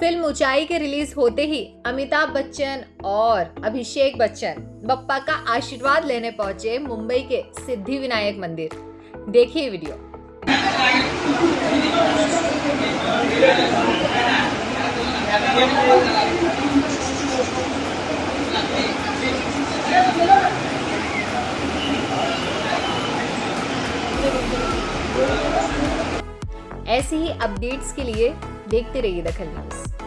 Film ऊंचाई के release होते ही अमिताभ बच्चन और अभिषेक बच्चन बप्पा का आशीर्वाद लेने पहुँचे मुंबई के सिद्धि विनायक मंदिर। देखिए वीडियो। ऐसे ही अपडेट्स के लिए देखते रहिए दखल न्यूज़